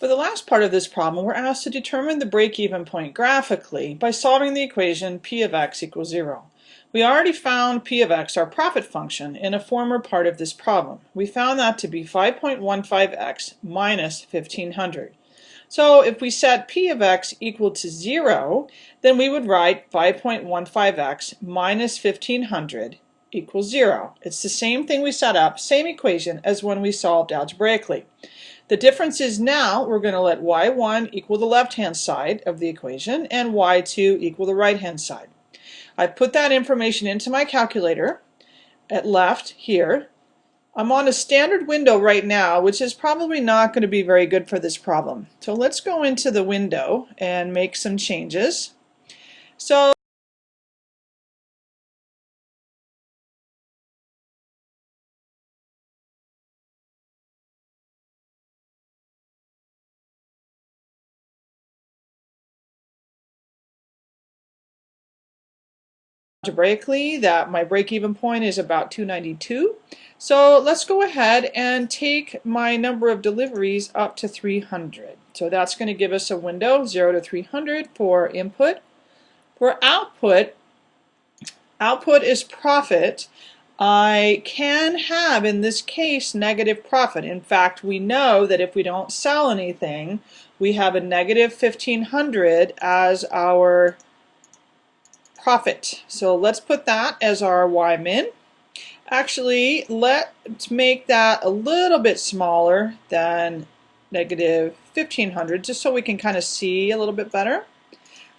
For the last part of this problem, we're asked to determine the break-even point graphically by solving the equation p of x equals 0. We already found p of x, our profit function, in a former part of this problem. We found that to be 5.15x minus 1500. So if we set p of x equal to 0, then we would write 5.15x minus 1500 equals 0. It's the same thing we set up, same equation as when we solved algebraically. The difference is now we're going to let y1 equal the left-hand side of the equation and y2 equal the right-hand side. I've put that information into my calculator at left here. I'm on a standard window right now, which is probably not going to be very good for this problem. So let's go into the window and make some changes. So algebraically that my break-even point is about 292. So let's go ahead and take my number of deliveries up to 300. So that's going to give us a window 0 to 300 for input. For output, output is profit. I can have, in this case, negative profit. In fact, we know that if we don't sell anything, we have a negative 1500 as our profit. So let's put that as our Y min. Actually, let's make that a little bit smaller than negative 1500 just so we can kind of see a little bit better.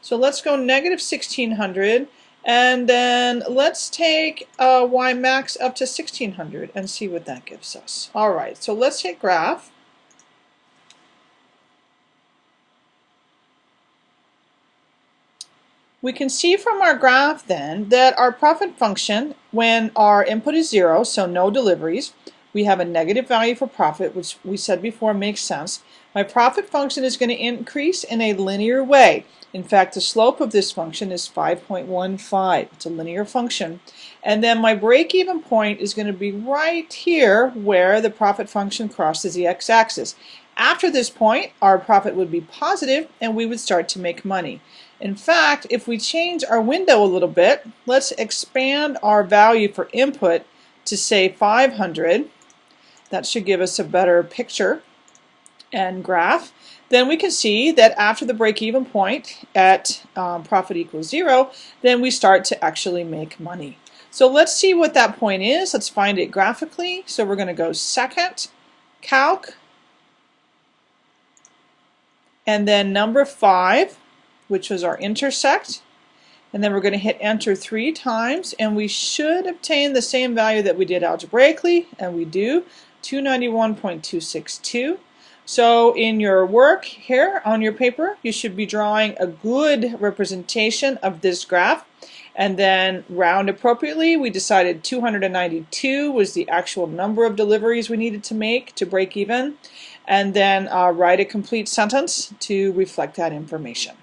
So let's go negative 1600 and then let's take uh, Y max up to 1600 and see what that gives us. Alright, so let's hit graph. We can see from our graph then that our profit function, when our input is zero, so no deliveries, we have a negative value for profit, which we said before makes sense. My profit function is going to increase in a linear way. In fact, the slope of this function is 5.15. It's a linear function. And then my break-even point is going to be right here where the profit function crosses the x-axis. After this point, our profit would be positive and we would start to make money. In fact, if we change our window a little bit, let's expand our value for input to say 500. That should give us a better picture and graph. Then we can see that after the break-even point at um, profit equals zero, then we start to actually make money. So let's see what that point is. Let's find it graphically. So we're going to go second, calc, and then number five which was our intersect. And then we're going to hit enter three times and we should obtain the same value that we did algebraically, and we do, 291.262. So in your work here on your paper, you should be drawing a good representation of this graph and then round appropriately. We decided 292 was the actual number of deliveries we needed to make to break even and then uh, write a complete sentence to reflect that information.